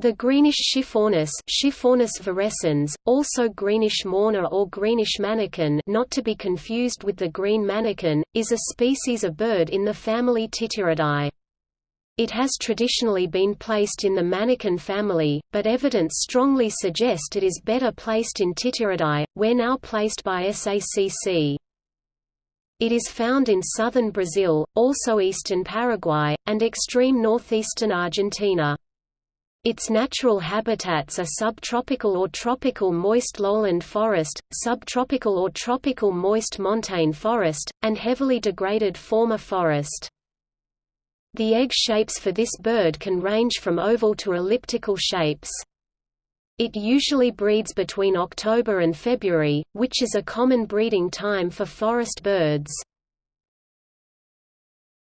The greenish Schiffornis, Schiffornis virescens, also greenish mourner or greenish manakin not to be confused with the green manakin, is a species of bird in the family Tityridae. It has traditionally been placed in the manakin family, but evidence strongly suggests it is better placed in Tityridae, where now placed by SACC. It is found in southern Brazil, also eastern Paraguay, and extreme northeastern Argentina. Its natural habitats are subtropical or tropical moist lowland forest, subtropical or tropical moist montane forest, and heavily degraded former forest. The egg shapes for this bird can range from oval to elliptical shapes. It usually breeds between October and February, which is a common breeding time for forest birds.